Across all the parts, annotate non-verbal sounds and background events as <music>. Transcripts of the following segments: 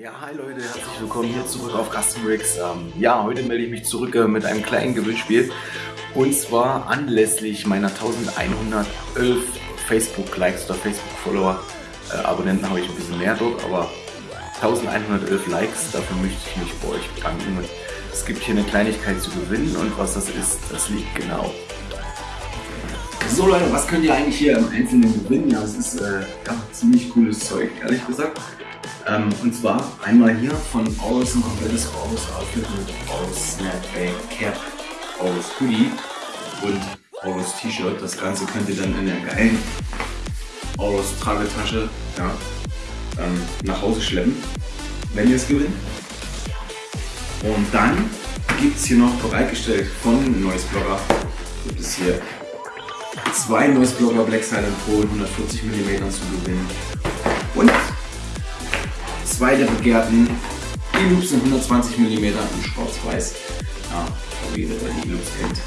Ja, hi Leute, herzlich willkommen hier zurück auf Custom Rigs. Ähm, ja, heute melde ich mich zurück äh, mit einem kleinen Gewinnspiel. Und zwar anlässlich meiner 1111 Facebook-Likes oder Facebook-Follower. Äh, Abonnenten habe ich ein bisschen mehr dort, aber 1111 Likes, dafür möchte ich mich bei euch bedanken. Und es gibt hier eine Kleinigkeit zu gewinnen und was das ist, das liegt genau. So Leute, was könnt ihr eigentlich hier im Einzelnen gewinnen? Ja, es ist äh, ja, ziemlich cooles Zeug, ehrlich gesagt. Ähm, und zwar einmal hier von Aus ein komplettes Aus Outfit mit Aus Snapback Cap, Aus Hoodie und Aus T-Shirt. Das Ganze könnt ihr dann in der geilen Aus Tragetasche ja, ähm, nach Hause schleppen, wenn ihr es gewinnt. Und dann gibt es hier noch bereitgestellt von Noise Blogger, gibt es hier zwei Noise Blogger Black Silent Pro 140 mm zu gewinnen. Zwei der begehrten E-Loops in 120 mm in schwarz-weiß. Ja, wie ihr die E-Loops kennt,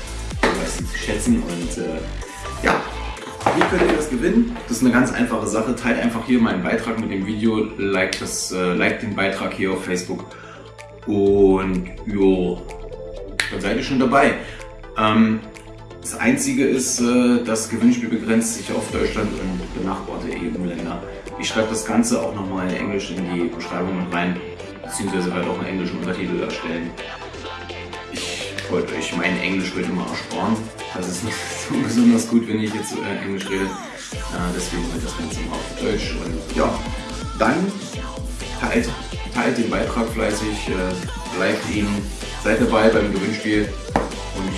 weiß sie zu schätzen. Und äh, ja, wie könnt ihr das gewinnen? Das ist eine ganz einfache Sache. Teilt einfach hier meinen Beitrag mit dem Video, like, das, äh, like den Beitrag hier auf Facebook und jo, dann seid ihr schon dabei. Ähm, das Einzige ist, äh, das Gewinnspiel begrenzt sich auf Deutschland und benachbarte EU-Länder. Ich schreibe das Ganze auch nochmal in Englisch in die Beschreibung mit rein, beziehungsweise werde auch einen englischen Untertitel erstellen. Ich wollte euch mein Englisch heute mal ersparen. Das ist nicht <laughs> so besonders gut, wenn ich jetzt äh, Englisch rede. Äh, deswegen halt das Ganze mal auf Deutsch. Und ja, dann teilt, teilt den Beitrag fleißig, bleibt ihn, seid dabei beim Gewinnspiel.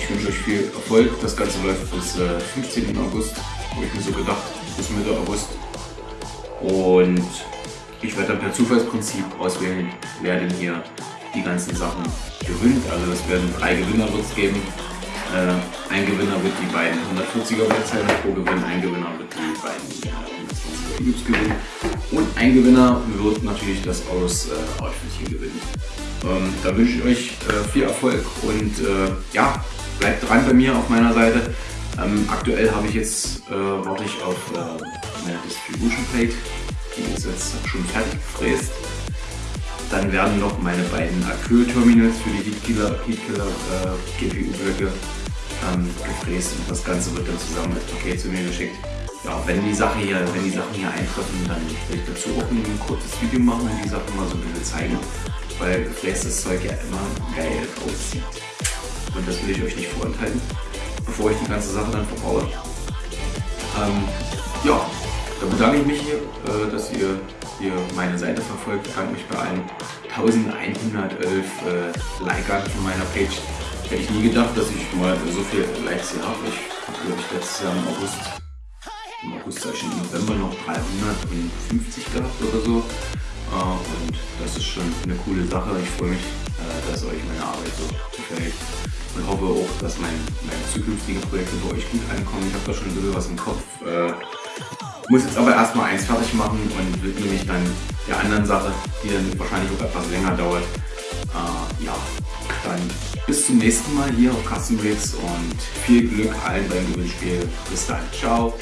Ich wünsche euch viel Erfolg. Das Ganze läuft bis äh, 15. August, habe ich mir so gedacht, bis Mitte August. Und ich werde dann per Zufallsprinzip auswählen, wer denn hier die ganzen Sachen gewinnt. Also es werden drei Gewinner wird geben. Äh, ein Gewinner wird die beiden 140er Webseiten pro gewinnen, ein Gewinner wird die beiden 120er Cubes gewinnen und ein Gewinner wird natürlich das Aus äh, Outfit hier gewinnen. Ähm, da wünsche ich euch äh, viel Erfolg und äh, ja, bleibt dran bei mir auf meiner Seite. Ähm, aktuell habe ich jetzt, äh, warte ich auf äh, meine Distribution Plate, die ist jetzt schon fertig gefräst. Dann werden noch meine beiden Acryl-Terminals für die Heatkiller, Heatkiller äh, GPU-Blöcke ähm, gefräst und das Ganze wird dann zusammen als Paket zu mir geschickt. Ja, wenn die Sache hier, wenn die Sachen hier eintreffen, dann werde ich dazu auch ein kurzes Video machen und die Sachen mal so ein bisschen zeigen, weil gefrästes Zeug ja immer geil aussieht. Und das will ich euch nicht vorenthalten, bevor ich die ganze Sache dann verbaue. Ähm, ja, dann bedanke ich mich hier, äh, dass ihr hier meine Seite verfolgt. Ich bedanke mich bei allen 1111 äh, Likern von meiner Page. Hätte ich nie gedacht, dass ich mal so viele Likes hier habe. Ich glaube ich, letztes Jahr im August, im August, im November noch 350 gehabt oder so. Äh, und das ist schon eine coole Sache. Ich freue mich, dass euch meine Arbeit so gefällt. Und hoffe auch, dass mein, meine zukünftigen Projekte bei euch gut ankommen. Ich habe da schon ein bisschen was im Kopf. Äh, muss jetzt aber erstmal eins fertig machen und widme mich dann der anderen Sache, die dann wahrscheinlich auch etwas länger dauert. Äh, ja, dann bis zum nächsten Mal hier auf Custom Rigs und viel Glück allen beim Gewinnspiel. Bis dann, ciao!